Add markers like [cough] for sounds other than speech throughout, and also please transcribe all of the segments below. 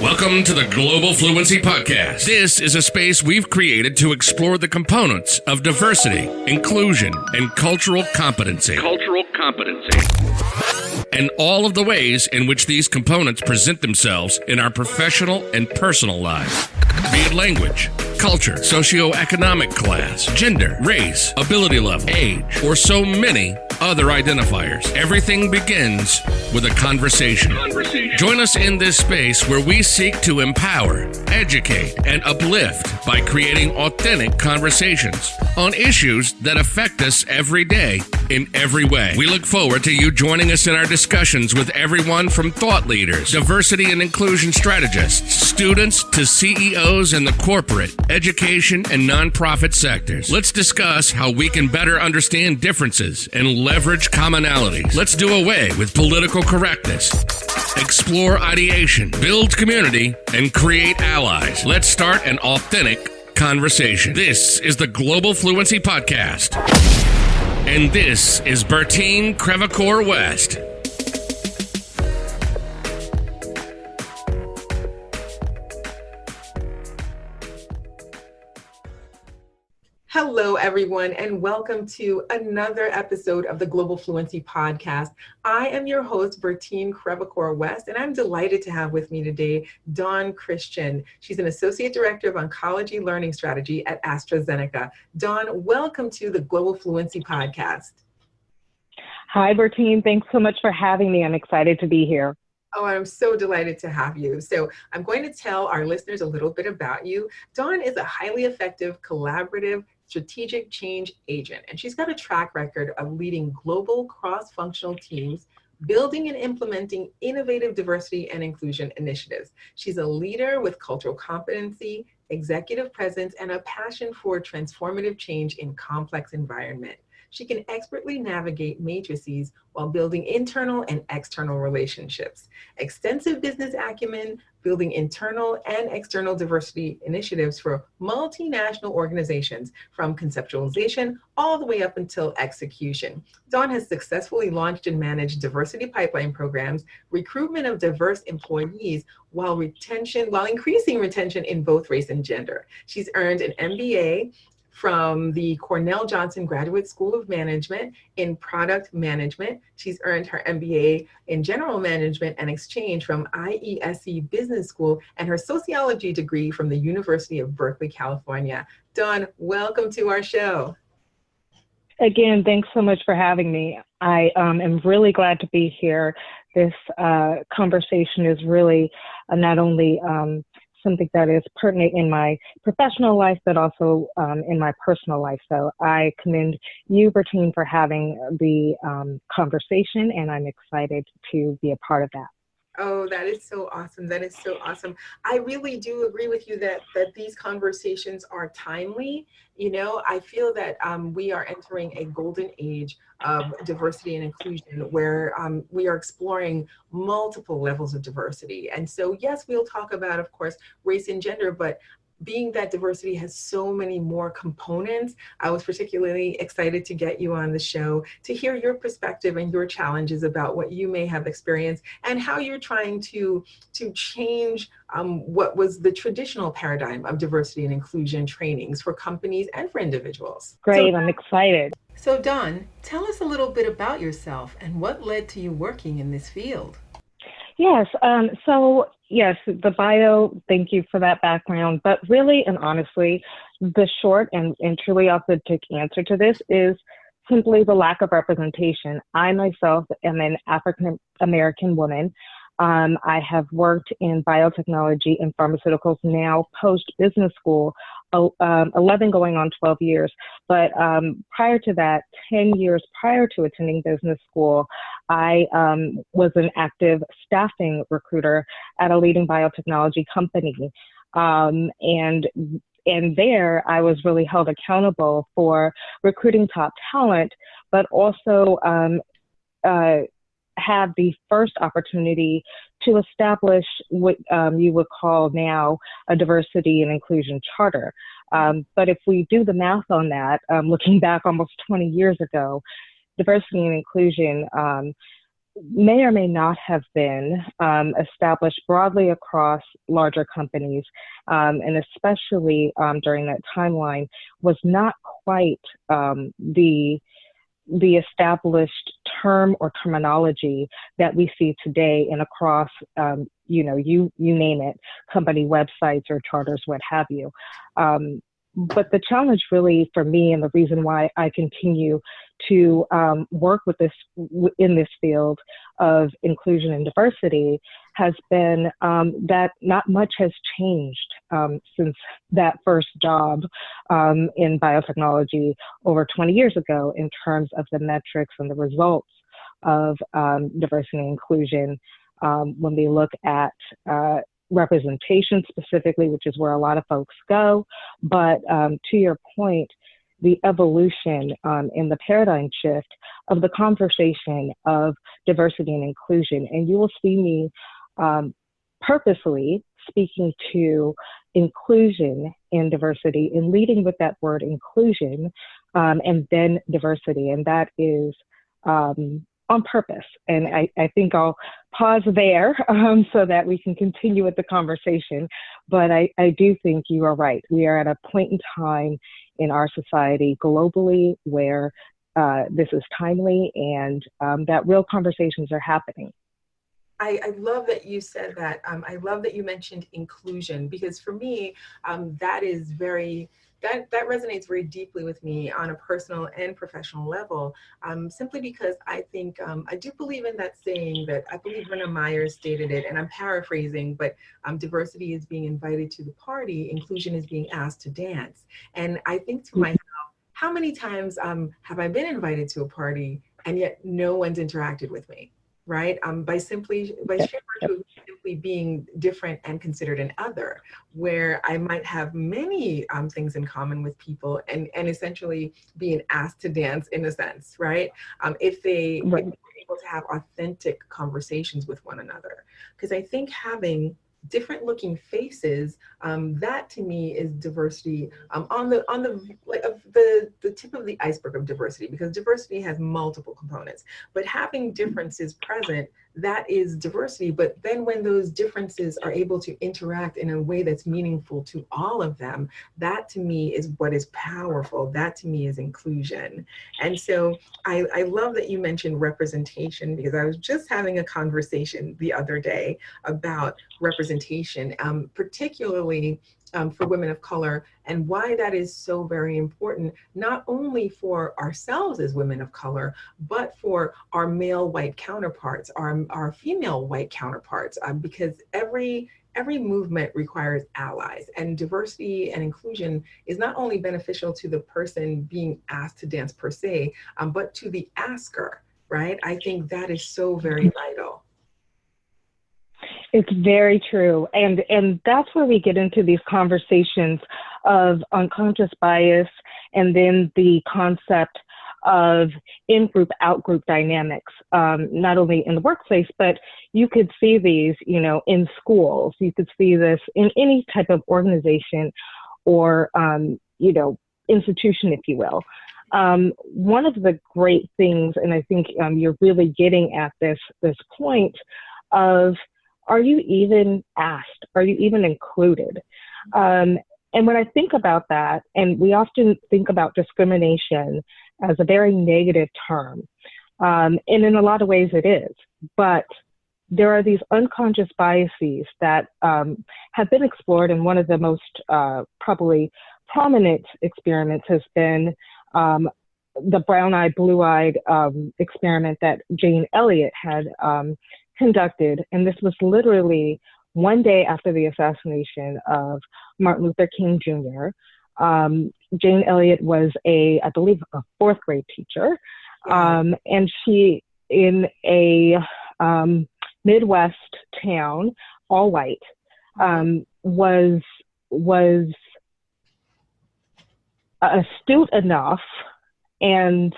Welcome to the Global Fluency Podcast. This is a space we've created to explore the components of diversity, inclusion, and cultural competency. Cultural competency. And all of the ways in which these components present themselves in our professional and personal lives. Be it language, culture, socioeconomic class, gender, race, ability level, age, or so many other identifiers. Everything begins with a conversation. Conversation. Join us in this space where we seek to empower, educate, and uplift by creating authentic conversations on issues that affect us every day in every way. We look forward to you joining us in our discussions with everyone from thought leaders, diversity and inclusion strategists, students to CEOs in the corporate, education, and nonprofit sectors. Let's discuss how we can better understand differences and leverage commonalities. Let's do away with political correctness. Explore ideation, build community, and create allies. Let's start an authentic conversation. This is the Global Fluency Podcast. And this is Bertine Crevecoeur West. Hello, everyone, and welcome to another episode of the Global Fluency Podcast. I am your host, Bertine Crevecoeur West, and I'm delighted to have with me today Dawn Christian. She's an Associate Director of Oncology Learning Strategy at AstraZeneca. Dawn, welcome to the Global Fluency Podcast. Hi, Bertine. Thanks so much for having me. I'm excited to be here. Oh, I'm so delighted to have you. So, I'm going to tell our listeners a little bit about you. Dawn is a highly effective, collaborative, strategic change agent, and she's got a track record of leading global cross functional teams. Building and implementing innovative diversity and inclusion initiatives. She's a leader with cultural competency, executive presence, and a passion for transformative change in complex environment she can expertly navigate matrices while building internal and external relationships. Extensive business acumen, building internal and external diversity initiatives for multinational organizations from conceptualization all the way up until execution. Dawn has successfully launched and managed diversity pipeline programs, recruitment of diverse employees while retention, while increasing retention in both race and gender. She's earned an MBA from the Cornell Johnson Graduate School of Management in Product Management. She's earned her MBA in General Management and Exchange from IESE Business School and her sociology degree from the University of Berkeley, California. Dawn, welcome to our show. Again, thanks so much for having me. I um, am really glad to be here. This uh, conversation is really uh, not only um, something that is pertinent in my professional life, but also um, in my personal life. So I commend you, Bertine, for having the um, conversation, and I'm excited to be a part of that. Oh, that is so awesome. That is so awesome. I really do agree with you that that these conversations are timely. You know, I feel that um, we are entering a golden age of diversity and inclusion where um, we are exploring multiple levels of diversity. And so, yes, we'll talk about, of course, race and gender, but being that diversity has so many more components, I was particularly excited to get you on the show to hear your perspective and your challenges about what you may have experienced and how you're trying to, to change um, what was the traditional paradigm of diversity and inclusion trainings for companies and for individuals. Great, so, I'm excited. So, Dawn, tell us a little bit about yourself and what led to you working in this field. Yes. Um, so, yes, the bio, thank you for that background. But really and honestly, the short and, and truly authentic answer to this is simply the lack of representation. I myself am an African American woman. Um, I have worked in biotechnology and pharmaceuticals now post business school, um, 11 going on 12 years. But um, prior to that, 10 years prior to attending business school, I um, was an active staffing recruiter at a leading biotechnology company. Um, and and there I was really held accountable for recruiting top talent, but also um, uh, had the first opportunity to establish what um, you would call now a diversity and inclusion charter. Um, but if we do the math on that, um, looking back almost 20 years ago, diversity and inclusion um, may or may not have been um, established broadly across larger companies, um, and especially um, during that timeline, was not quite um, the the established term or terminology that we see today and across um, you know you you name it company websites or charters what have you. Um, but the challenge really for me and the reason why I continue to um, work with this in this field of inclusion and diversity has been um, that not much has changed um, since that first job um, in biotechnology over 20 years ago in terms of the metrics and the results of um, diversity and inclusion um, when we look at uh, representation specifically, which is where a lot of folks go. But um, to your point, the evolution um, in the paradigm shift of the conversation of diversity and inclusion. And you will see me um, purposely speaking to inclusion and diversity and leading with that word inclusion um, and then diversity. And that is um, on purpose. And I, I think I'll pause there [laughs] um, so that we can continue with the conversation. But I, I do think you are right. We are at a point in time in our society globally where uh, this is timely and um, that real conversations are happening. I, I, love that you said that. Um, I love that you mentioned inclusion because for me, um, that is very that, that resonates very deeply with me on a personal and professional level, um, simply because I think, um, I do believe in that saying that I believe Verna Myers stated it, and I'm paraphrasing, but um, diversity is being invited to the party, inclusion is being asked to dance. And I think to mm-hmm. myself, how many times um, have I been invited to a party and yet no one's interacted with me? Right? Um, by simply, by sheer virtue simply being different and considered an other, where I might have many um, things in common with people and, and essentially being asked to dance in a sense, right? Um, if they right. if able to have authentic conversations with one another. Because I think having different looking faces um, that to me is diversity um, on the on the like of the the tip of the iceberg of diversity because diversity has multiple components but having differences present that is diversity. But then when those differences are able to interact in a way that's meaningful to all of them, that to me is what is powerful. That to me is inclusion. And so I, I love that you mentioned representation because I was just having a conversation the other day about representation, um, particularly um, for women of color and why that is so very important, not only for ourselves as women of color, but for our male white counterparts, our, our female white counterparts, um, because every every movement requires allies and diversity and inclusion is not only beneficial to the person being asked to dance per se, um, but to the asker, right? I think that is so very vital. It's very true. And and that's where we get into these conversations of unconscious bias and then the concept of in-group, out-group dynamics, um, not only in the workplace, but you could see these, you know, in schools. You could see this in any type of organization or, um, you know, institution, if you will. Um, one of the great things, and I think um, you're really getting at this this point of are you even asked? Are you even included? Um, and when I think about that, and we often think about discrimination as a very negative term, um, and in a lot of ways it is, but there are these unconscious biases that um, have been explored, and one of the most uh, probably prominent experiments has been um, the brown-eyed, blue-eyed um, experiment that Jane Elliott had um, conducted, and this was literally one day after the assassination of Martin Luther King Jr. Um, Jane Elliott was a, I believe, a fourth grade teacher, um, and she in a um, Midwest town, all white, um, was was astute enough and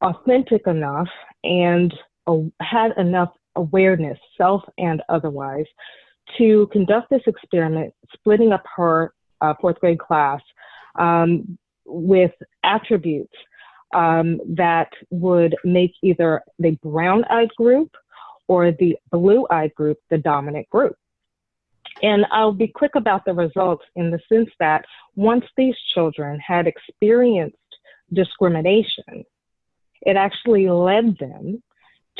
authentic enough and uh, had enough awareness, self and otherwise, to conduct this experiment, splitting up her uh, fourth grade class um, with attributes um, that would make either the brown eyed group or the blue eyed group the dominant group. And I'll be quick about the results in the sense that once these children had experienced discrimination, it actually led them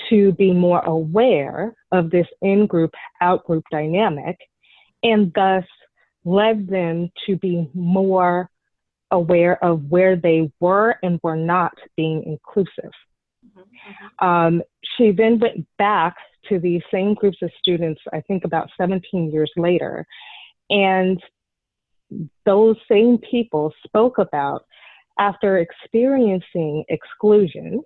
to be more aware of this in group out group dynamic and thus led them to be more aware of where they were and were not being inclusive. Mm-hmm. Um, she then went back to these same groups of students, I think about 17 years later, and those same people spoke about after experiencing exclusion,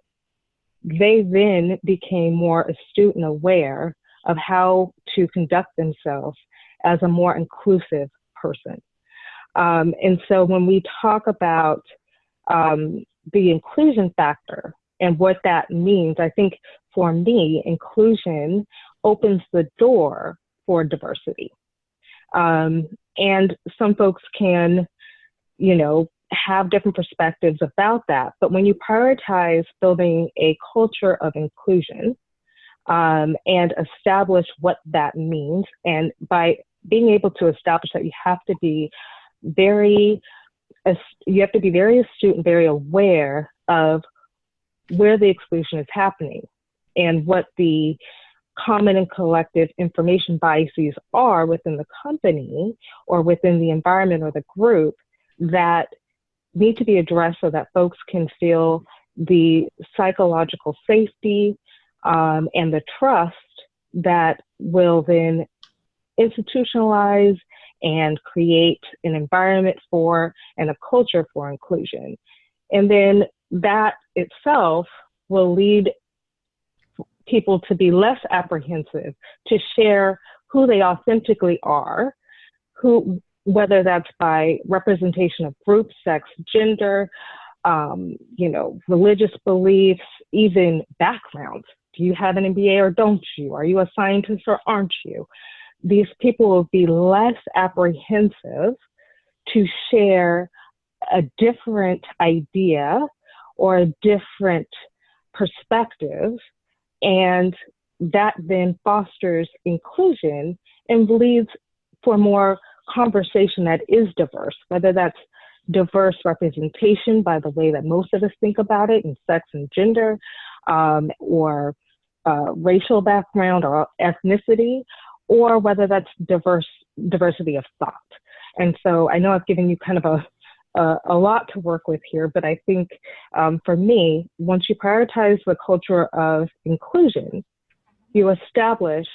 they then became more astute and aware of how to conduct themselves as a more inclusive person. Um, and so when we talk about um, the inclusion factor and what that means, I think for me, inclusion opens the door for diversity. Um, and some folks can, you know, have different perspectives about that. But when you prioritize building a culture of inclusion um, and establish what that means, and by being able to establish that you have to be very you have to be very astute and very aware of where the exclusion is happening and what the common and collective information biases are within the company or within the environment or the group that need to be addressed so that folks can feel the psychological safety um, and the trust that will then institutionalize and create an environment for and a culture for inclusion. And then that itself will lead people to be less apprehensive to share who they authentically are, who whether that's by representation of group, sex, gender, um, you know, religious beliefs, even backgrounds. Do you have an MBA or don't you? Are you a scientist or aren't you? These people will be less apprehensive to share a different idea or a different perspective. And that then fosters inclusion and leads for more conversation that is diverse, whether that's diverse representation by the way that most of us think about it in sex and gender, um, or uh, racial background or ethnicity, or whether that's diverse diversity of thought. And so I know I've given you kind of a a, a lot to work with here, but I think um, for me, once you prioritize the culture of inclusion, you establish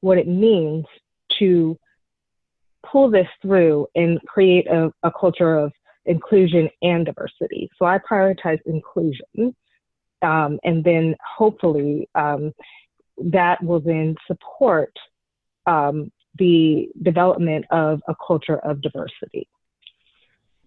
what it means to pull this through and create a, a culture of inclusion and diversity. So I prioritize inclusion. Um, and then hopefully um, that will then support um, the development of a culture of diversity.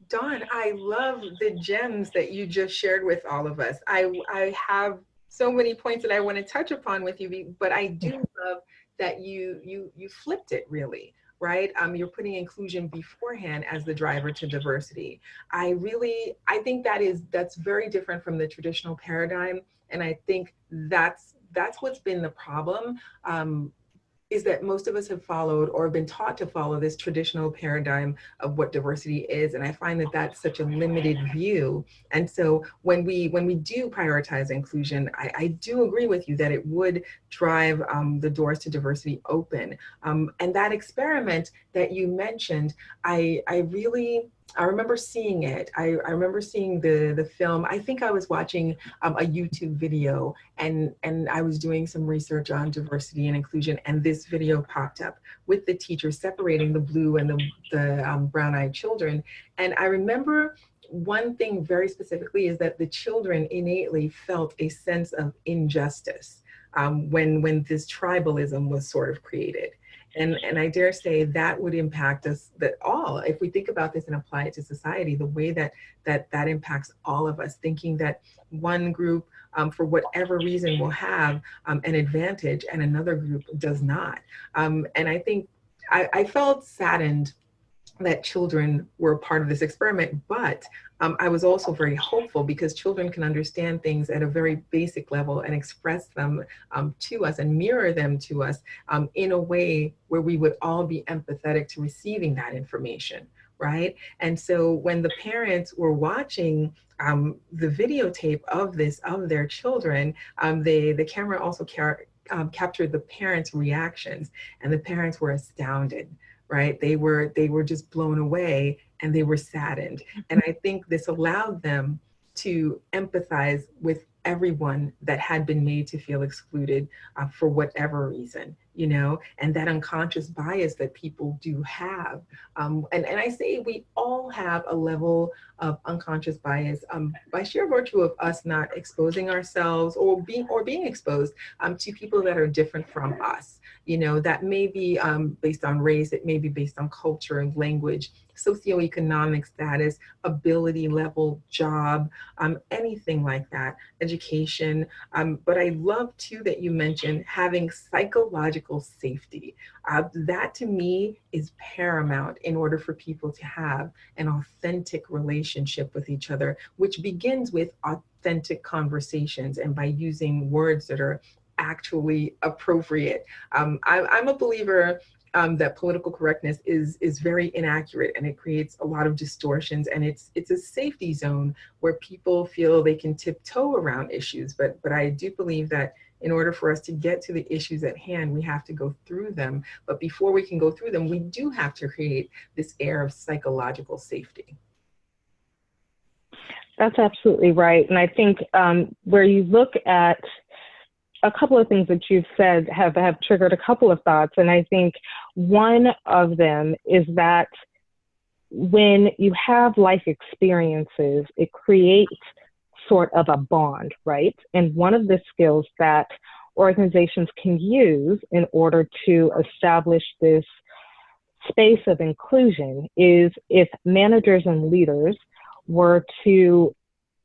Dawn, I love the gems that you just shared with all of us. I, I have so many points that I want to touch upon with you, but I do love that you you you flipped it really right? Um, you're putting inclusion beforehand as the driver to diversity. I really, I think that is, that's very different from the traditional paradigm. And I think that's, that's what's been the problem. Um, is that most of us have followed or have been taught to follow this traditional paradigm of what diversity is and i find that that's such a limited view. And so when we when we do prioritize inclusion i, I do agree with you that it would drive um, the doors to diversity open. Um, and that experiment that you mentioned i i really I remember seeing it. I, I remember seeing the the film. I think I was watching um, a YouTube video and and I was doing some research on diversity and inclusion and this video popped up with the teacher separating the blue and the, the um, brown-eyed children. And I remember one thing very specifically is that the children innately felt a sense of injustice um, when when this tribalism was sort of created. And, and I dare say that would impact us that all, if we think about this and apply it to society, the way that that, that impacts all of us, thinking that one group um, for whatever reason will have um, an advantage and another group does not. Um, and I think I, I felt saddened that children were part of this experiment, but um, I was also very hopeful because children can understand things at a very basic level and express them um, to us and mirror them to us um, in a way where we would all be empathetic to receiving that information, right? And so when the parents were watching um, the videotape of this of their children, um, they the camera also um, captured the parents' reactions, and the parents were astounded right? They were they were just blown away and they were saddened. And i think this allowed them to empathize with everyone that had been made to feel excluded uh, for whatever reason you know and that unconscious bias that people do have um, and, and i say we all have a level of unconscious bias um, by sheer virtue of us not exposing ourselves or being or being exposed um, to people that are different from us you know that may be um, based on race it may be based on culture and language socioeconomic status, ability level, job, um, anything like that, education. Um, but I love too that you mentioned having psychological safety. Uh, that to me is paramount in order for people to have an authentic relationship with each other, which begins with authentic conversations and by using words that are actually appropriate. Um, I, I'm a believer um, that political correctness is is very inaccurate and it creates a lot of distortions and it's it's a safety zone where people feel they can tiptoe around issues but but I do believe that in order for us to get to the issues at hand we have to go through them. But before we can go through them we do have to create this air of psychological safety. That's absolutely right. And I think um, where you look at a couple of things that you've said have, have triggered a couple of thoughts. And I think one of them is that when you have life experiences, it creates sort of a bond, right? And one of the skills that organizations can use in order to establish this space of inclusion is if managers and leaders were to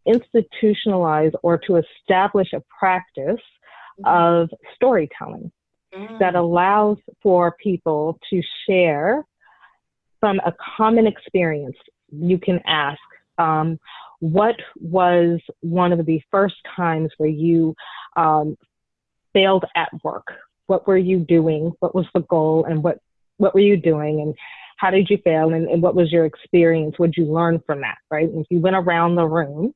institutionalize or to establish a practice of storytelling mm. that allows for people to share from a common experience. You can ask, um, what was one of the first times where you um, failed at work? What were you doing? What was the goal? And what, what were you doing? And how did you fail? And, and what was your experience? What did you learn from that? Right? And if you went around the room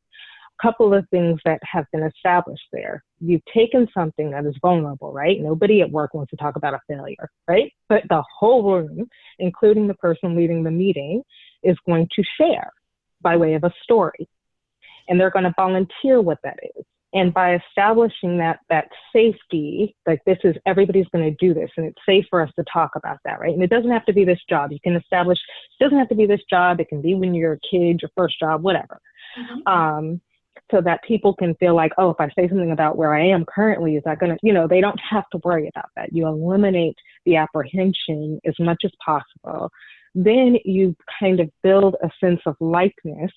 a couple of things that have been established there. You've taken something that is vulnerable, right? Nobody at work wants to talk about a failure, right? But the whole room, including the person leading the meeting, is going to share by way of a story. And they're going to volunteer what that is. And by establishing that that safety, like this is everybody's going to do this, and it's safe for us to talk about that, right? And it doesn't have to be this job. You can establish. It doesn't have to be this job. It can be when you're a kid, your first job, whatever. Mm-hmm. Um, so that people can feel like, oh, if I say something about where I am currently, is that going to, you know, they don't have to worry about that. You eliminate the apprehension as much as possible. Then you kind of build a sense of likeness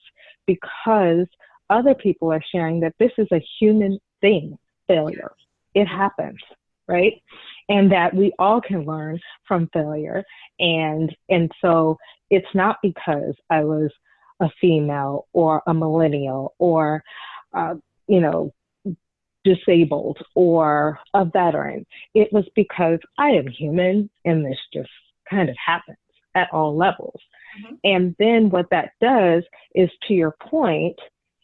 because other people are sharing that this is a human thing, failure. It happens, right? And that we all can learn from failure. And and so it's not because I was a female or a millennial or, uh, you know, disabled or a veteran. It was because I am human and this just kind of happens at all levels. Mm-hmm. And then what that does is, to your point,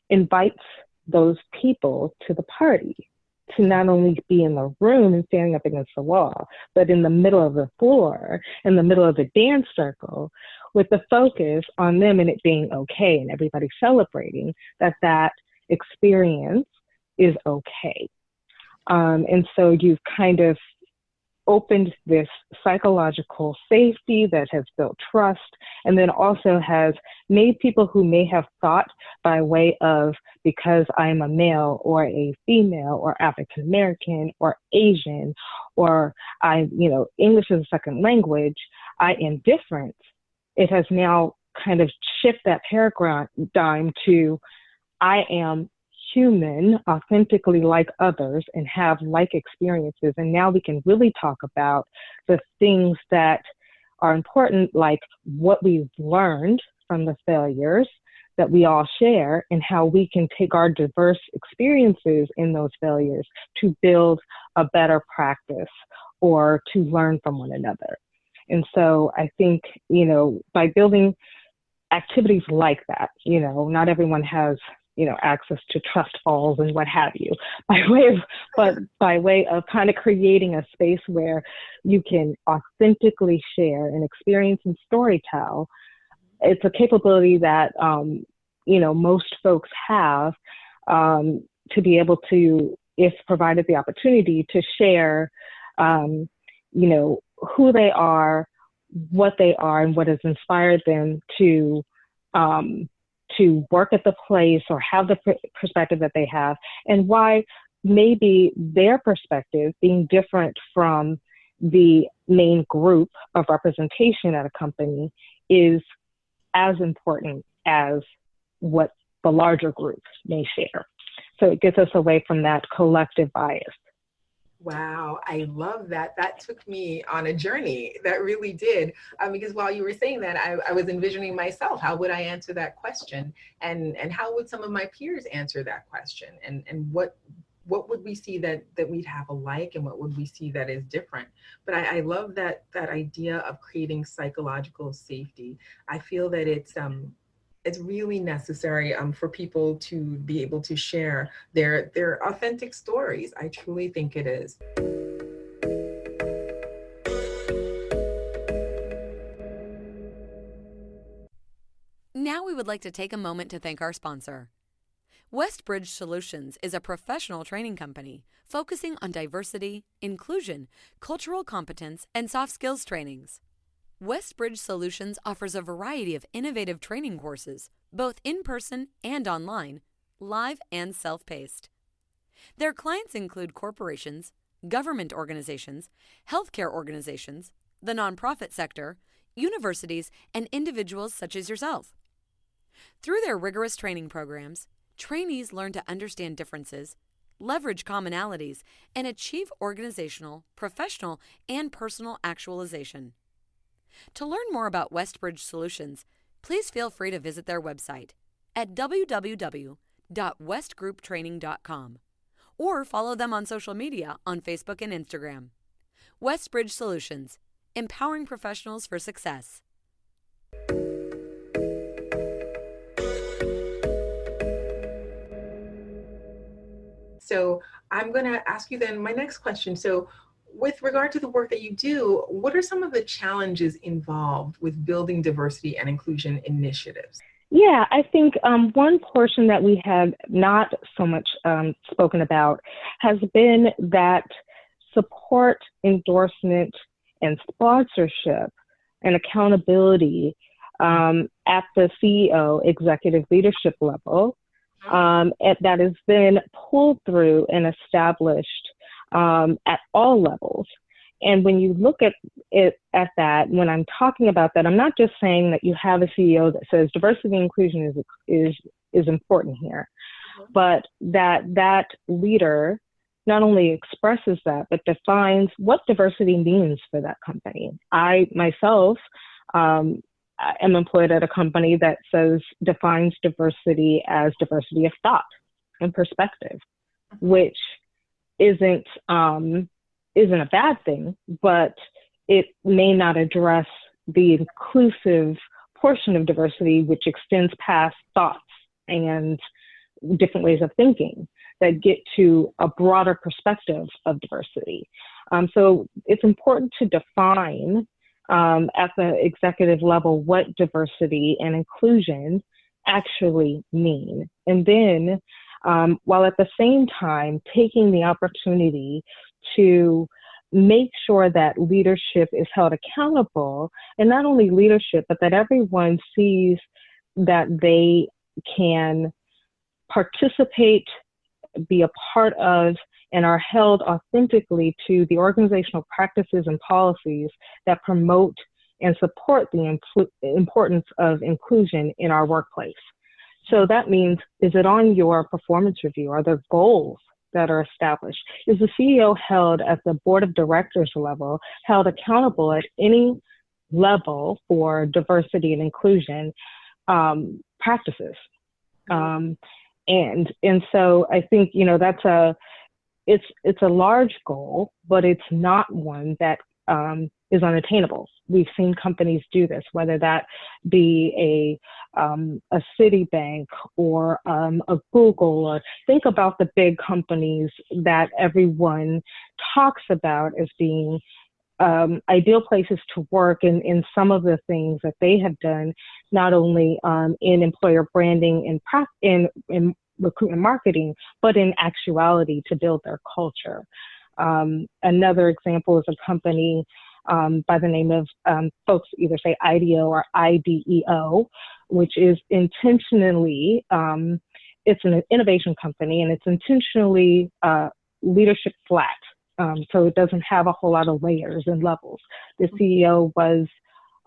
invites those people to the party to not only be in the room and standing up against the wall, but in the middle of the floor, in the middle of the dance circle, with the focus on them and it being okay and everybody celebrating that that experience is okay. Um, and so you've kind of opened this psychological safety that has built trust and then also has made people who may have thought by way of because I'm a male or a female or African American or Asian or I, you know, English is a second language, I am different. It has now kind of shift that paradigm to I am human, authentically like others, and have like experiences. And now we can really talk about the things that are important, like what we've learned from the failures that we all share and how we can take our diverse experiences in those failures to build a better practice or to learn from one another. And so I think, you know, by building activities like that, you know, not everyone has, you know, access to trust falls and what have you, [laughs] by way of, but by way of kind of creating a space where you can authentically share an experience and story tell. It's a capability that, um, you know, most folks have um, to be able to, if provided the opportunity, to share, um, you know, who they are, what they are, and what has inspired them to um, to work at the place or have the pr- perspective that they have, and why maybe their perspective being different from the main group of representation at a company is as important as what the larger group may share. So it gets us away from that collective bias. Wow, I love that. That took me on a journey. That really did. Um, because while you were saying that, I, I, was envisioning myself. How would I answer that question? And and how would some of my peers answer that question? And and what what would we see that that we'd have alike and what would we see that is different but I, I, love that that idea of creating psychological safety i feel that it's um it's really necessary um, for people to be able to share their their authentic stories. I truly think it is. Now we would like to take a moment to thank our sponsor. Westbridge Solutions is a professional training company focusing on diversity, inclusion, cultural competence, and soft skills trainings. Westbridge Solutions offers a variety of innovative training courses, both in person and online, live and self paced. Their clients include corporations, government organizations, healthcare organizations, the nonprofit sector, universities, and individuals such as yourself. Through their rigorous training programs, trainees learn to understand differences, leverage commonalities, and achieve organizational, professional, and personal actualization. To learn more about Westbridge Solutions, please feel free to visit their website at www.westgrouptraining.com or follow them on social media on Facebook and Instagram. Westbridge Solutions, empowering professionals for success. So I'm going to ask you then my next question. So with regard to the work that you do, what are some of the challenges involved with building diversity and inclusion initiatives? Yeah, I think um, one portion that we have not so much um, spoken about has been that support, endorsement, and sponsorship and accountability um, at the CEO executive leadership level um, that has been pulled through and established um, at all levels. And when you look at it at that, when I'm talking about that, I'm not just saying that you have a CEO that says diversity and inclusion is is is important here, mm-hmm. but that that leader not only expresses that but defines what diversity means for that company. I myself um, am employed at a company that says defines diversity as diversity of thought and perspective, mm-hmm. which isn't um, isn't a bad thing, but it may not address the inclusive portion of diversity, which extends past thoughts and different ways of thinking that get to a broader perspective of diversity. Um, so it's important to define um, at the executive level what diversity and inclusion actually mean. And then um, while at the same time taking the opportunity to make sure that leadership is held accountable and not only leadership but that everyone sees that they can participate be a part of and are held authentically to the organizational practices and policies that promote and support the importance of inclusion in our workplace. So that means, is it on your performance review? Are there goals that are established? Is the CEO held at the board of directors level, held accountable at any level for diversity and inclusion um, practices. Um, and and so I think you know that's a it's it's a large goal, but it's not one that um, is unattainable. We've seen companies do this, whether that be a um, a Citibank or um, a Google, or think about the big companies that everyone talks about as being um, ideal places to work and in some of the things that they have done, not only um, in employer branding and in, in recruitment marketing, but in actuality to build their culture. Um, another example is a company um, by the name of um, folks either say IDEO or IDEO, which is intentionally, um, it's an innovation company and it's intentionally uh, leadership flat. Um, so it doesn't have a whole lot of layers and levels. The CEO was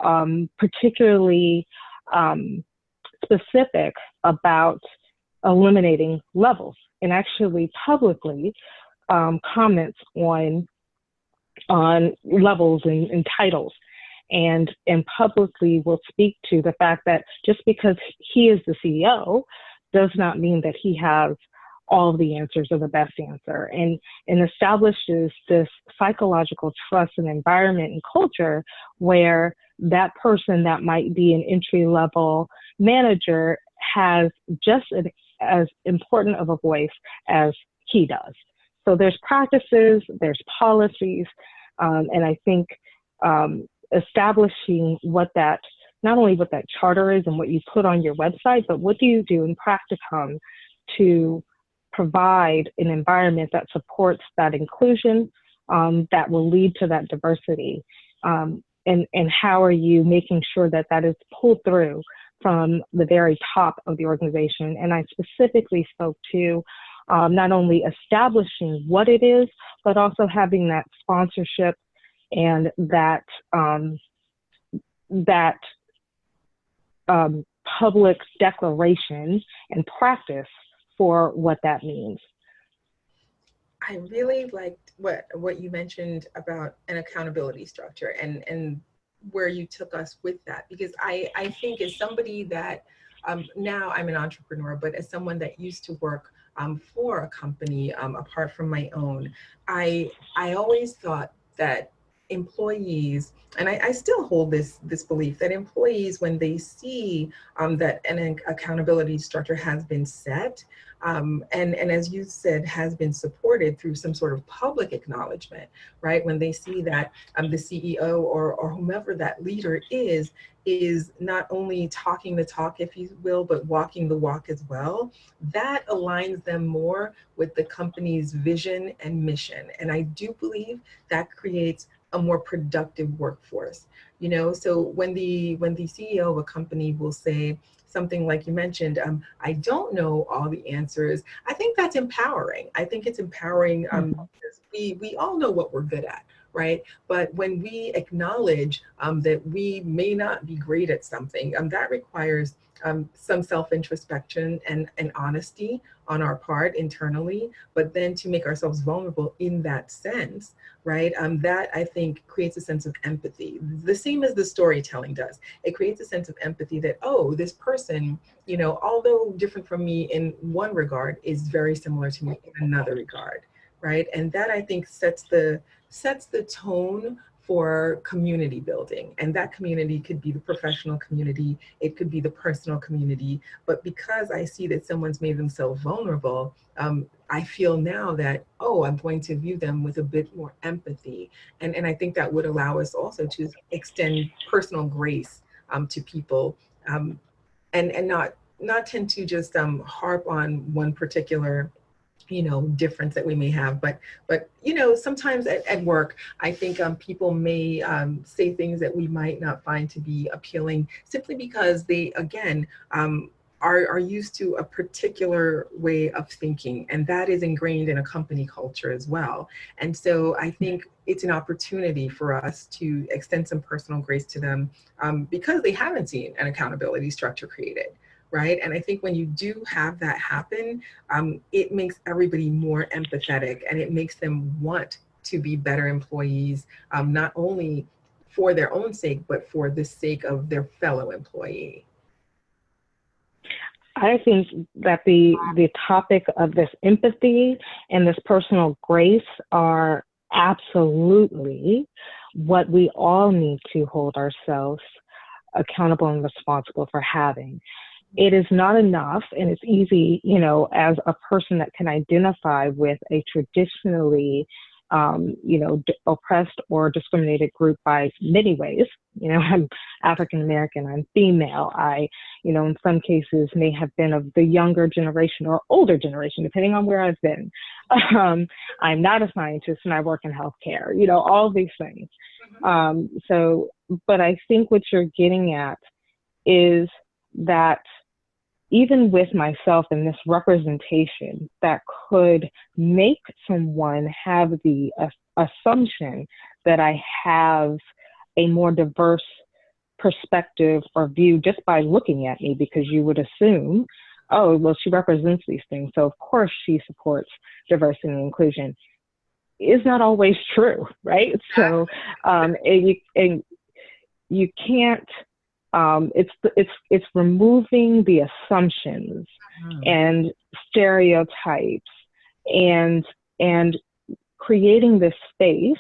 um, particularly specific about eliminating levels and actually publicly um, comments on on levels and, and titles. And and publicly will speak to the fact that just because he is the CEO does not mean that he has all the answers or the best answer. And and establishes this psychological trust and environment and culture where that person that might be an entry level manager has just an, as important of a voice as he does so there's practices, there's policies, um, and I think um, establishing what that, not only what that charter is and what you put on your website, but what do you do in practicum to provide an environment that supports that inclusion, um, that will lead to that diversity. Um, and, and how are you making sure that that is pulled through from the very top of the organization? And I specifically spoke to um, not only establishing what it is, but also having that sponsorship and that um, that um, public declaration and practice for what that means. I really liked what what you mentioned about an accountability structure and and where you took us with that because I I think as somebody that um, now I'm an entrepreneur, but as someone that used to work um, for a company um, apart from my own, I, I always thought that employees, and I, I, still hold this, this belief that employees, when they see um, that an accountability structure has been set, um, and, and as you said, has been supported through some sort of public acknowledgement, right? When they see that um, the CEO or, or whomever that leader is, is not only talking the talk, if you will, but walking the walk as well, that aligns them more with the company's vision and mission. And I do believe that creates a more productive workforce. You know, so when the when the CEO of a company will say something like you mentioned, um, I don't know all the answers. I think that's empowering. I think it's empowering um, mm-hmm. because we we all know what we're good at, right? But when we acknowledge um, that we may not be great at something, um, that requires um, some self-introspection and, and honesty on our part internally, but then to make ourselves vulnerable in that sense, right? Um, that I think creates a sense of empathy. The same as the storytelling does. It creates a sense of empathy that, oh, this person, you know, although different from me in one regard, is very similar to me in another regard, right? And that I think sets the sets the tone for community building. And that community could be the professional community, it could be the personal community. But because I see that someone's made themselves vulnerable, um, I feel now that, oh, I'm going to view them with a bit more empathy. And, and I think that would allow us also to extend personal grace um, to people um, and, and not, not tend to just um, harp on one particular you know difference that we may have. But but you know sometimes at, at work i think um, people may um, say things that we might not find to be appealing simply because they again um, are, are used to a particular way of thinking. And that is ingrained in a company culture as well. And so i think it's an opportunity for us to extend some personal grace to them um, because they haven't seen an accountability structure created right? And I think when you do have that happen, um, it makes everybody more empathetic and it makes them want to be better employees, um, not only for their own sake, but for the sake of their fellow employee? I think that the the topic of this empathy and this personal grace are absolutely what we all need to hold ourselves accountable and responsible for having. It is not enough, and it's easy, you know, as a person that can identify with a traditionally um, you know, d- oppressed or discriminated group by many ways. You know, [laughs] I'm African American, I'm female. I, you know, in some cases may have been of the younger generation or older generation, depending on where I've been. [laughs] Um, I'm not a scientist and I work in healthcare, you know, all these things. Mm-hmm. Um, so, but I think what you're getting at is that even with myself and this representation that could make someone have the uh, assumption that I have a more diverse perspective or view just by looking at me because you would assume, oh, well, she represents these things. So, of course, she supports diversity and inclusion. Is not always true, right? So, um, and you, and you can't um, it's it's it's removing the assumptions mm-hmm. and stereotypes and and creating this space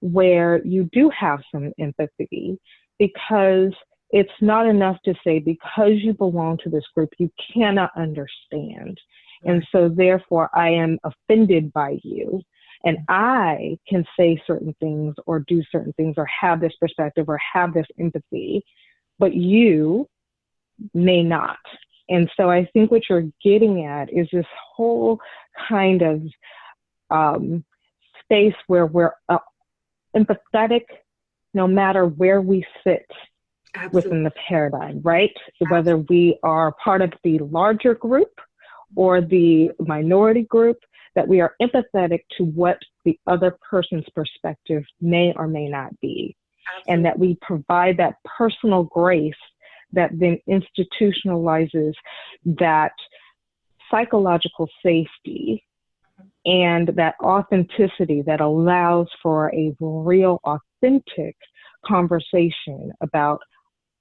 where you do have some empathy because it's not enough to say because you belong to this group you cannot understand. And so therefore i am offended by you. And i can say certain things or do certain things or have this perspective or have this empathy but you may not. And so I think what you're getting at is this whole kind of um, space where we're uh, empathetic no matter where we sit Absolutely. within the paradigm, right? Absolutely. Whether we are part of the larger group or the minority group, that we are empathetic to what the other person's perspective may or may not be and that we provide that personal grace that then institutionalizes that psychological safety and that authenticity that allows for a real authentic conversation about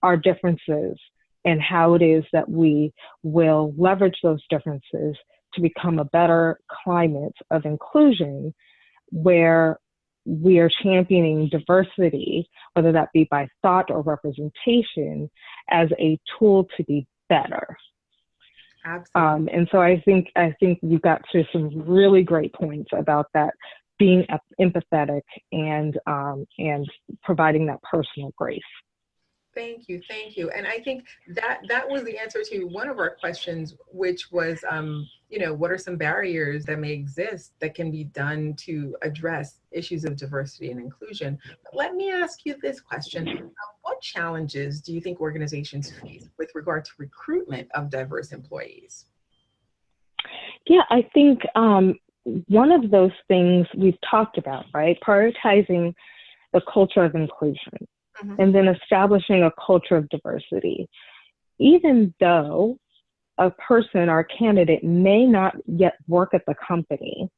our differences and how it is that we will leverage those differences to become a better climate of inclusion where we are championing diversity, whether that be by thought or representation, as a tool to be better. Absolutely. Um, and so I think I think you got to some really great points about that being empathetic and um, and providing that personal grace. Thank you, thank you. And I think that that was the answer to one of our questions, which was, um, you know, what are some barriers that may exist that can be done to address issues of diversity and inclusion? But let me ask you this question. Uh, what challenges do you think organizations face with regard to recruitment of diverse employees? Yeah, I think um, one of those things we've talked about, right? Prioritizing the culture of inclusion mm-hmm. and then establishing a culture of diversity. Even though a person or candidate may not yet work at the company,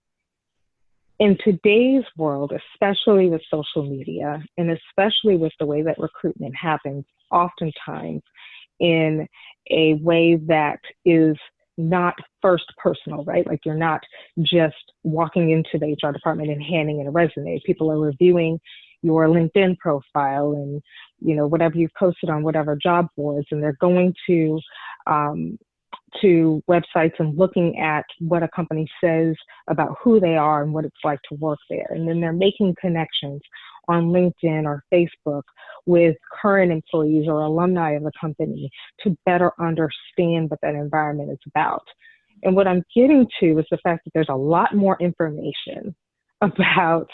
in today's world, especially with social media and especially with the way that recruitment happens, oftentimes in a way that is not first personal, right? Like you're not just walking into the HR department and handing in a resume. People are reviewing your LinkedIn profile and you know whatever you've posted on whatever job boards, and they're going to um, to websites and looking at what a company says about who they are and what it's like to work there, and then they're making connections on LinkedIn or Facebook with current employees or alumni of the company to better understand what that environment is about. And what I'm getting to is the fact that there's a lot more information [laughs] about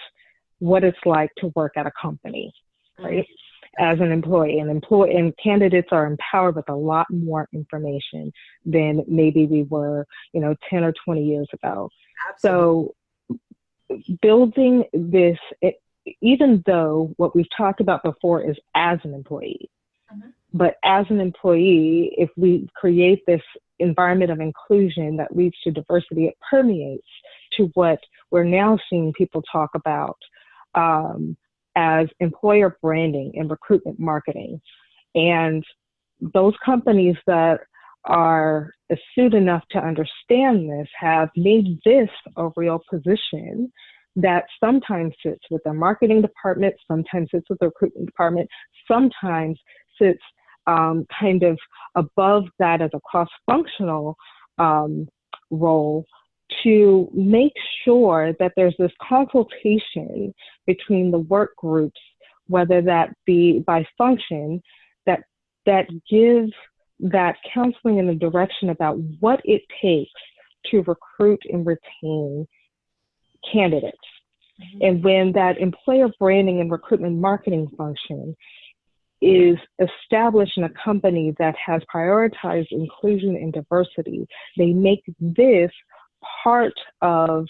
what it's like to work at a company, right? As an employee, and employee and candidates are empowered with a lot more information than maybe we were, you know, 10 or 20 years ago. Absolutely. So building this, it, even though what we've talked about before is as an employee, mm-hmm. but as an employee, if we create this environment of inclusion that leads to diversity, it permeates to what we're now seeing people talk about um, as employer branding and recruitment marketing. And those companies that are astute enough to understand this have made this a real position that sometimes sits with the marketing department, sometimes sits with the recruitment department, sometimes sits um, kind of above that as a cross functional um, role to make sure that there's this consultation between the work groups, whether that be by function, that that give that counseling in the direction about what it takes to recruit and retain candidates. Mm-hmm. And when that employer branding and recruitment marketing function is established in a company that has prioritized inclusion and diversity, they make this part of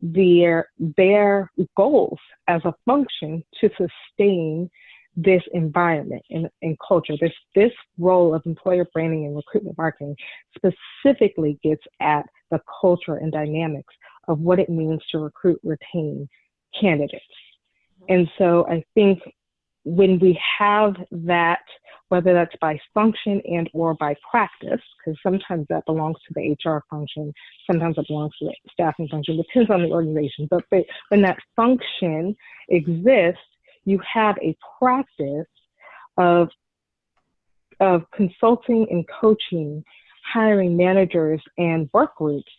their their goals as a function to sustain this environment and, and culture. This this role of employer branding and recruitment marketing specifically gets at the culture and dynamics of what it means to recruit, retain candidates. And so I think when we have that, whether that's by function and or by practice, because sometimes that belongs to the HR function, sometimes it belongs to the staffing function, depends on the organization. But when that function exists, you have a practice of of consulting and coaching, hiring managers and work groups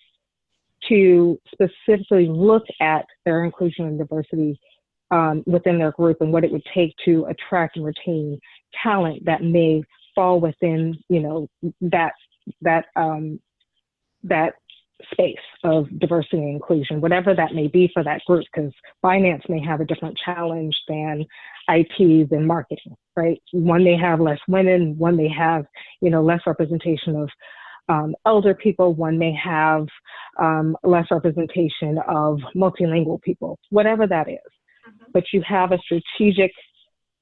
to specifically look at their inclusion and diversity um, within their group and what it would take to attract and retain talent that may fall within, you know, that that um, that space of diversity and inclusion, whatever that may be for that group, because finance may have a different challenge than IT than marketing, right? One may have less women, one may have, you know, less representation of um, elder people, one may have um, less representation of multilingual people, whatever that is. But you have a strategic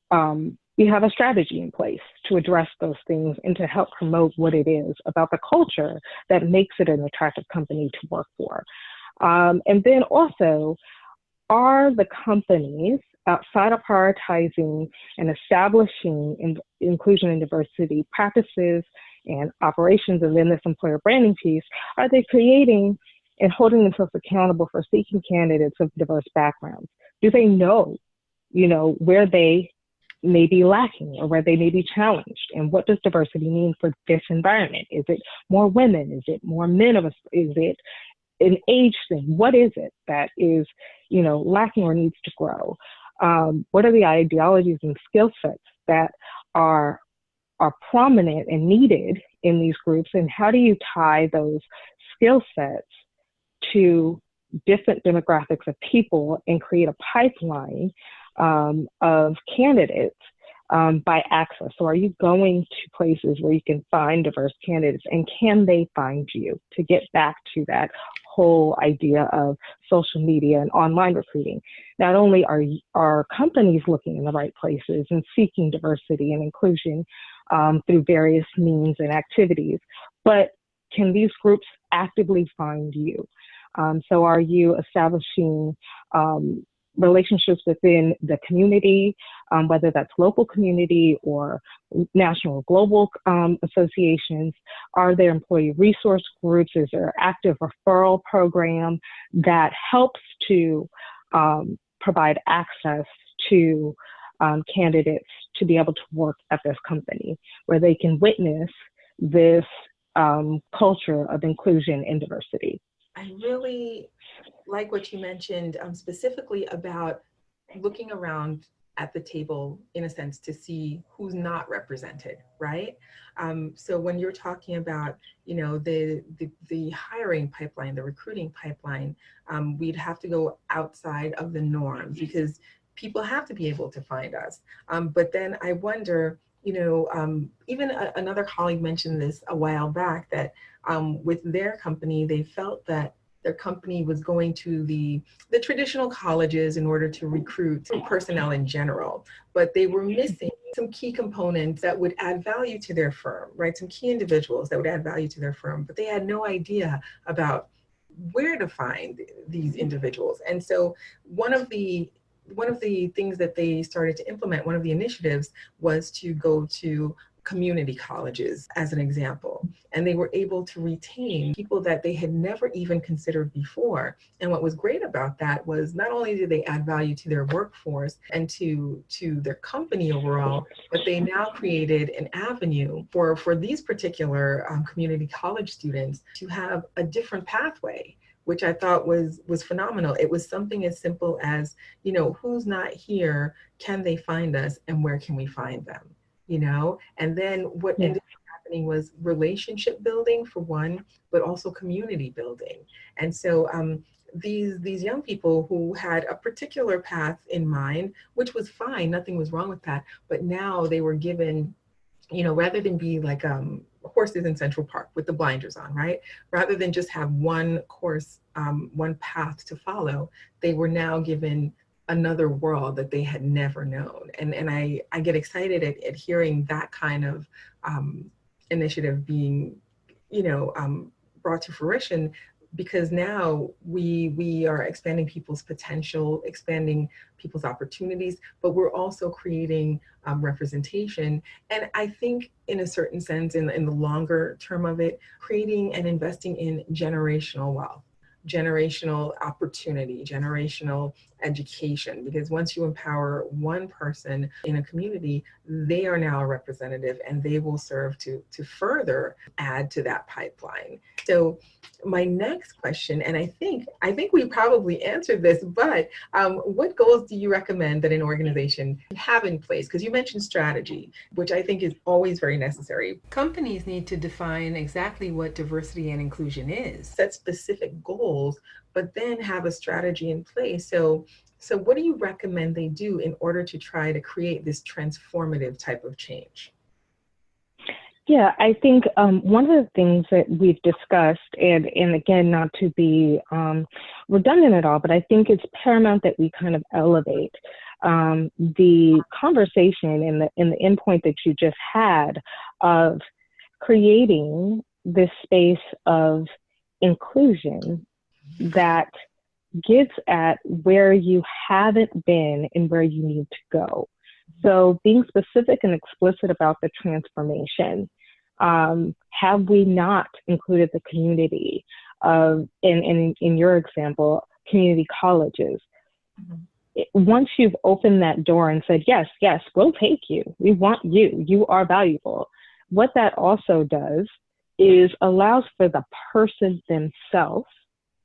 um, you have a strategy in place to address those things and to help promote what it is about the culture that makes it an attractive company to work for. Um, and then also, are the companies outside of prioritizing and establishing in, inclusion and diversity practices and operations, and then this employer branding piece, are they creating and holding themselves accountable for seeking candidates of diverse backgrounds? Do they know, you know, where they may be lacking or where they may be challenged? And what does diversity mean for this environment? Is it more women? Is it more men of us is it an age thing? What is it that is you know lacking or needs to grow? Um, what are the ideologies and skill sets that are are prominent and needed in these groups? And how do you tie those skill sets to different demographics of people and create a pipeline um, of candidates um, by access. So, are you going to places where you can find diverse candidates, and can they find you? To get back to that whole idea of social media and online recruiting. Not only are are companies looking in the right places and seeking diversity and inclusion um, through various means and activities, but can these groups actively find you? Um, so, are you establishing um, relationships within the community, um, whether that's local community or national or global um, associations? Are there employee resource groups? Is there active referral program that helps to um, provide access to um, candidates to be able to work at this company where they can witness this um, culture of inclusion and diversity? I really like what you mentioned um, specifically about looking around at the table in a sense to see who's not represented right? Um, so when you're talking about you know the the, the hiring pipeline the recruiting pipeline um, we'd have to go outside of the norm because people have to be able to find us. Um, but then i wonder you know um, even a, another colleague mentioned this a while back that um, with their company they felt that their company was going to the, the traditional colleges in order to recruit personnel in general, but they were missing some key components that would add value to their firm, right? Some key individuals that would add value to their firm, but they had no idea about where to find these individuals. And so one of the one of the things that they started to implement, one of the initiatives was to go to community colleges as an example. And they were able to retain people that they had never even considered before. And what was great about that was not only did they add value to their workforce and to, to their company overall, but they now created an avenue for, for these particular um, community college students to have a different pathway which I thought was was phenomenal. It was something as simple as, you know, who's not here? Can they find us, and where can we find them? you know and then what yeah. ended up happening was relationship building for one but also community building and so um, these these young people who had a particular path in mind which was fine nothing was wrong with that but now they were given you know rather than be like um horses in central park with the blinders on right rather than just have one course um, one path to follow they were now given another world that they had never known. And, and I, I get excited at, at hearing that kind of um, initiative being, you know, um, brought to fruition because now we we are expanding people's potential expanding people's opportunities but we're also creating um, representation. And i think in a certain sense in, in the longer term of it creating and investing in generational wealth generational opportunity, generational education, because once you empower one person in a community, they are now a representative and they will serve to, to further add to that pipeline. So my next question, and I think I think we probably answered this, but um, what goals do you recommend that an organization have in place? Because you mentioned strategy, which I think is always very necessary. Companies need to define exactly what diversity and inclusion is, set specific goals, but then have a strategy in place. So so what do you recommend they do in order to try to create this transformative type of change? Yeah, I think um, one of the things that we've discussed, and, and again, not to be um, redundant at all, but I think it's paramount that we kind of elevate um, the conversation and the, and the endpoint that you just had of creating this space of inclusion that gets at where you haven't been and where you need to go. So being specific and explicit about the transformation. Um, have we not included the community of, in, in, in your example, community colleges? Mm-hmm. Once you've opened that door and said, yes, yes, we'll take you. We want you. You are valuable. What that also does is allows for the person themselves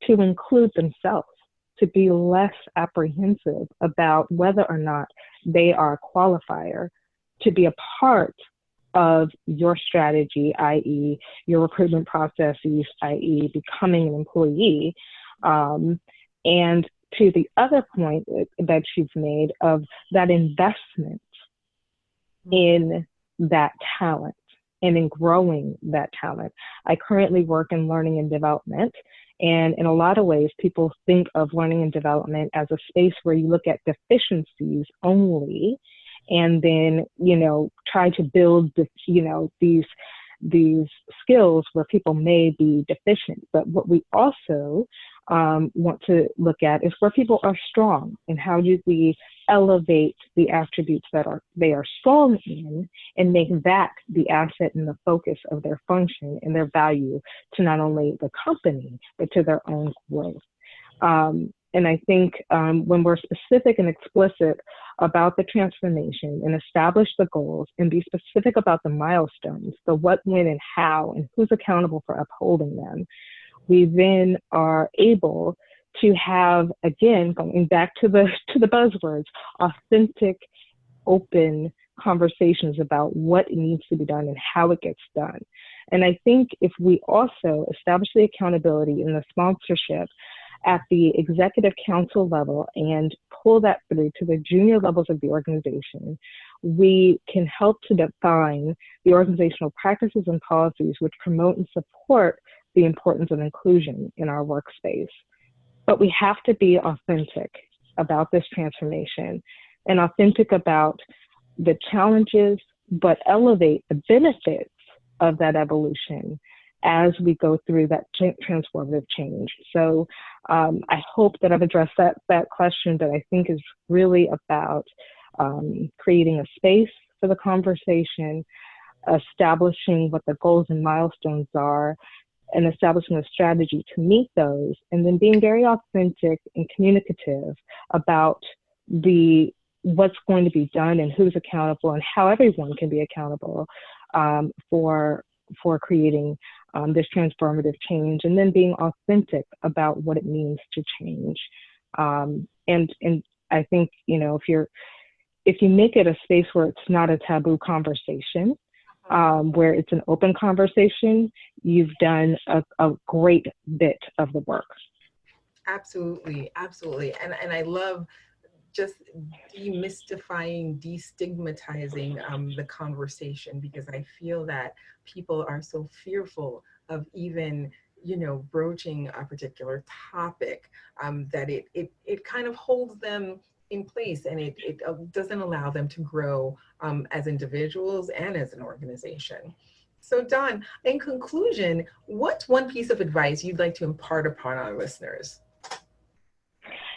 to include themselves to be less apprehensive about whether or not they are a qualifier to be a part of your strategy, i.e., your recruitment processes, i.e., becoming an employee. Um, and to the other point that you've made of that investment in that talent and in growing that talent. I currently work in learning and development, and in a lot of ways, people think of learning and development as a space where you look at deficiencies only and then, you know, try to build, the, you know, these these skills where people may be deficient. But what we also um, want to look at is where people are strong and how do we elevate the attributes that are they are strong in and make that the asset and the focus of their function and their value to not only the company but to their own growth. Um, and I think um, when we're specific and explicit about the transformation and establish the goals and be specific about the milestones, the what, when, and how, and who's accountable for upholding them, we then are able to have again going back to the [laughs] to the buzzwords authentic open conversations about what needs to be done and how it gets done and i think if we also establish the accountability and the sponsorship at the executive council level and pull that through to the junior levels of the organization, we can help to define the organizational practices and policies which promote and support the importance of inclusion in our workspace. But we have to be authentic about this transformation and authentic about the challenges, but elevate the benefits of that evolution as we go through that transformative change. So um, I hope that I've addressed that, that question that I think is really about um, creating a space for the conversation, establishing what the goals and milestones are, and establishing a strategy to meet those, and then being very authentic and communicative about the what's going to be done and who's accountable and how everyone can be accountable um, for for creating um, this transformative change and then being authentic about what it means to change. Um, and and i think you know if you're if you make it a space where it's not a taboo conversation um, where it's an open conversation you've done a, a great bit of the work. Absolutely absolutely. And and i love just demystifying, destigmatizing um, the conversation because I feel that people are so fearful of even you know broaching a particular topic um, that it, it it kind of holds them in place and it, it uh, doesn't allow them to grow um, as individuals and as an organization. So Dawn, in conclusion, what's one piece of advice you'd like to impart upon our listeners?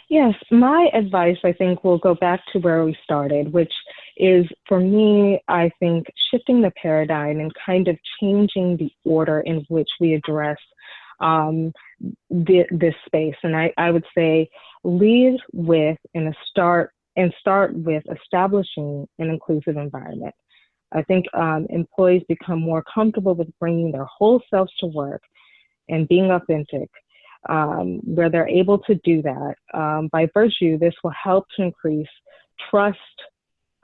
Yes, my advice, I think, will go back to where we started, which is for me, I think, shifting the paradigm and kind of changing the order in which we address um, the, this space. And I, I would say lead with and start and start with establishing an inclusive environment. I think um, employees become more comfortable with bringing their whole selves to work and being authentic um, where they're able to do that. Um, by virtue, this will help to increase trust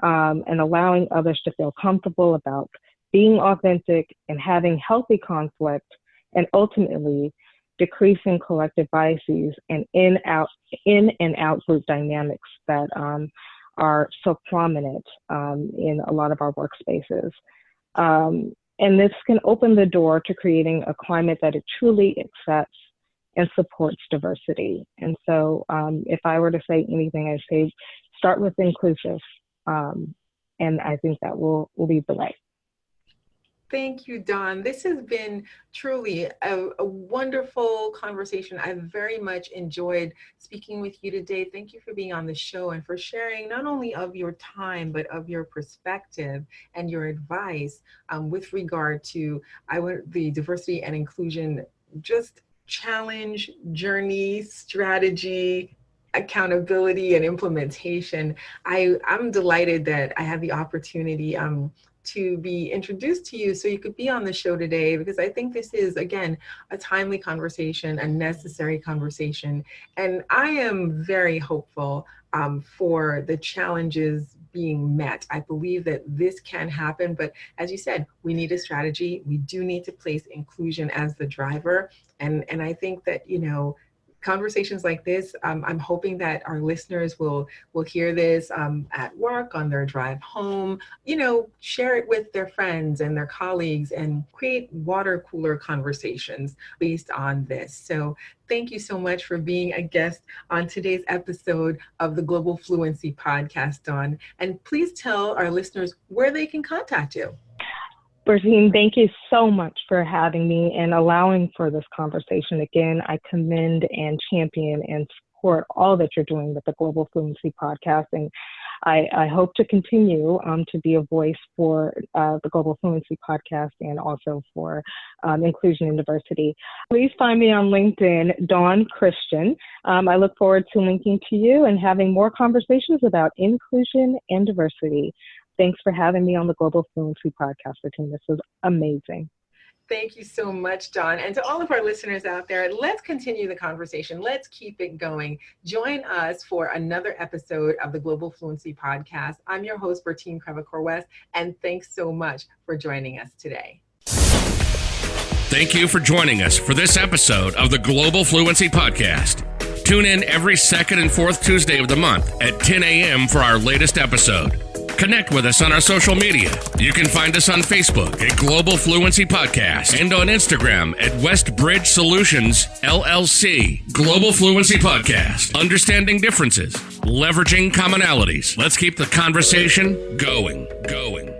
um, and allowing others to feel comfortable about being authentic and having healthy conflict, and ultimately decreasing collective biases and in out in and out group dynamics that um, are so prominent um, in a lot of our workspaces. Um, and this can open the door to creating a climate that it truly accepts and supports diversity. And so, um, if I were to say anything, I'd say start with inclusive, um, and I think that will will lead the way. Thank you, Dawn. This has been truly a, a, wonderful conversation. I've very much enjoyed speaking with you today. Thank you for being on the show and for sharing not only of your time, but of your perspective and your advice um, with regard to I would, the diversity and inclusion just challenge, journey, strategy, accountability, and implementation. I, I'm delighted that I had the opportunity um, to be introduced to you so you could be on the show today because I think this is, again, a timely conversation, a necessary conversation. And I am very hopeful um, for the challenges being met. I believe that this can happen, but as you said, we need a strategy. We do need to place inclusion as the driver. And, and I think that, you know, conversations like this, um, I'm hoping that our listeners will will hear this um, at work, on their drive home, you know, share it with their friends and their colleagues and create water cooler conversations based on this. So thank you so much for being a guest on today's episode of the Global Fluency Podcast, Dawn. And please tell our listeners where they can contact you. Bertine, thank you so much for having me and allowing for this conversation. Again, I commend and champion and support all that you're doing with the Global Fluency Podcast. And I, I hope to continue um, to be a voice for uh, the Global Fluency Podcast and also for um, inclusion and diversity. Please find me on LinkedIn, Dawn Christian. Um, I look forward to linking to you and having more conversations about inclusion and diversity. Thanks for having me on the Global Fluency Podcast, team. This was amazing. Thank you so much, Dawn. And to all of our listeners out there, let's continue the conversation. Let's keep it going. Join us for another episode of the Global Fluency Podcast. I'm your host, Bertine Crevecoeur West, and thanks so much for joining us today. Thank you for joining us for this episode of the Global Fluency Podcast. Tune in every second and fourth Tuesday of the month at 10 a.m. for our latest episode. Connect with us on our social media. You can find us on Facebook at Global Fluency Podcast and on Instagram at Westbridge Solutions LLC. Global Fluency Podcast. Understanding differences, leveraging commonalities. Let's keep the conversation going, going.